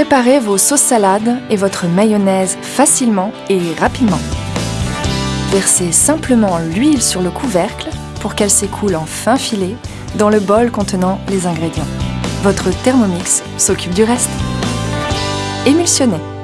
Préparez vos sauces salades et votre mayonnaise facilement et rapidement. Versez simplement l'huile sur le couvercle pour qu'elle s'écoule en fin filet dans le bol contenant les ingrédients. Votre Thermomix s'occupe du reste. Émulsionnez.